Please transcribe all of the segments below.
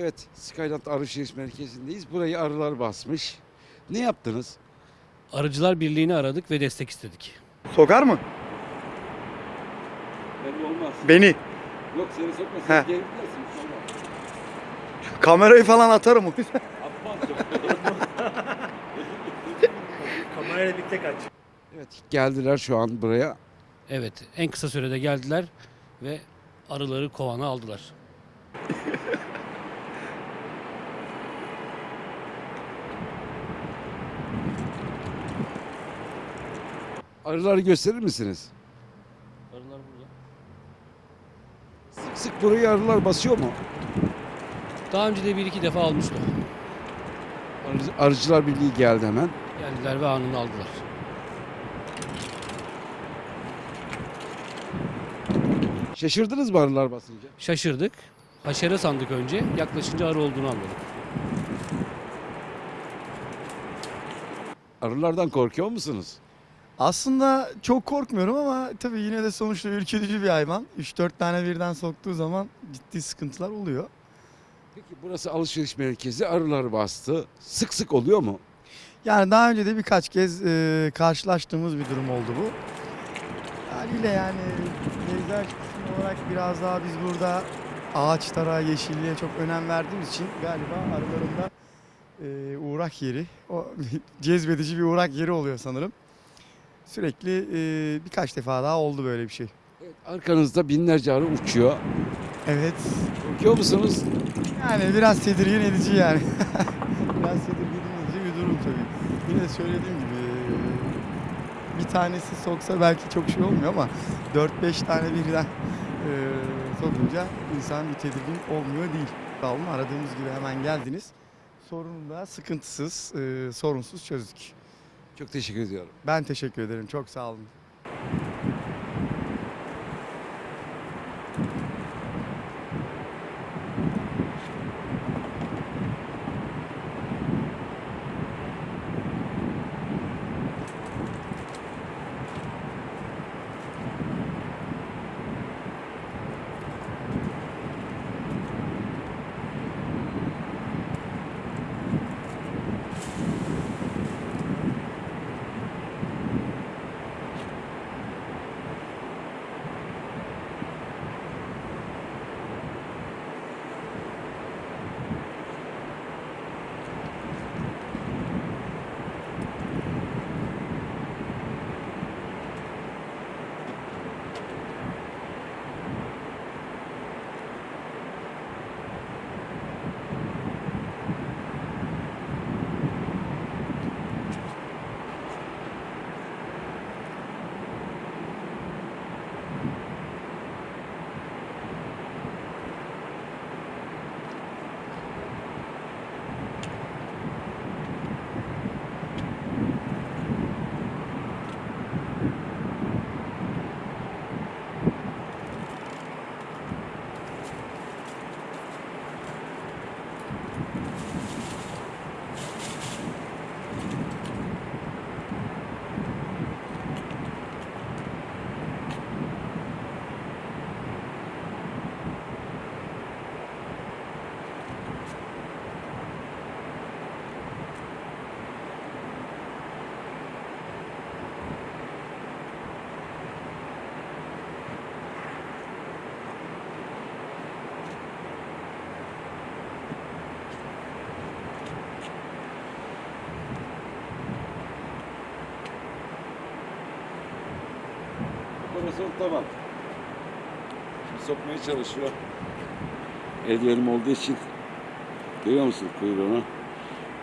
Evet, Skyland Alışveriş Merkezi'ndeyiz. Burayı arılar basmış. Ne yaptınız? Arıcılar Birliği'ni aradık ve destek istedik. Sokar mı? Belli olmaz. Beni. Yok seni sokmasın. He. Geri gidersin. Kamerayı falan atarım o yüzden. Kamerayla birlikte kaç. Evet, geldiler şu an buraya. Evet, en kısa sürede geldiler ve arıları kovana aldılar. Arıları gösterir misiniz? Arılar burada. Sık sık burayı arılar basıyor mu? Daha önce de bir iki defa almıştı. Arı- Arıcılar Birliği geldi hemen. Geldiler ve anını aldılar. Şaşırdınız mı arılar basınca? Şaşırdık. Haşere sandık önce. Yaklaşınca arı olduğunu anladık. Arılardan korkuyor musunuz? Aslında çok korkmuyorum ama tabii yine de sonuçta ürkütücü bir hayvan. 3-4 tane birden soktuğu zaman ciddi sıkıntılar oluyor. Peki burası alışveriş merkezi. Arılar bastı. Sık sık oluyor mu? Yani daha önce de birkaç kez e, karşılaştığımız bir durum oldu bu. Haliyle yani peyzaj kısmı olarak biraz daha biz burada ağaçlara, yeşilliğe çok önem verdiğimiz için galiba arıların da e, uğrak yeri, o cezbedici bir uğrak yeri oluyor sanırım. Sürekli e, birkaç defa daha oldu böyle bir şey. Evet, arkanızda binlerce arı uçuyor. Evet, Korkuyor musunuz? yani biraz tedirgin edici yani. biraz tedirgin edici bir durum tabii. Yine söylediğim gibi bir tanesi soksa belki çok şey olmuyor ama 4-5 tane birden e, sokunca insan bir tedirgin olmuyor değil. Sağ olun aradığımız gibi hemen geldiniz. Sorunu da sıkıntısız, e, sorunsuz çözdük. Çok teşekkür ediyorum. Ben teşekkür ederim. Çok sağ olun. Operasyon tamam. Şimdi sokmaya çalışıyor. Eldivenim olduğu için görüyor musun kuyruğunu?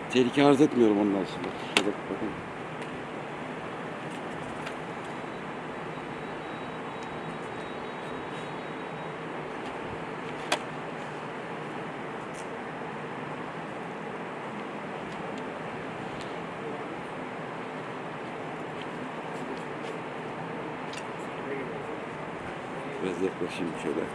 Tehlike arz etmiyorum ondan sonra. Şöyle bakın. разъехавшим да.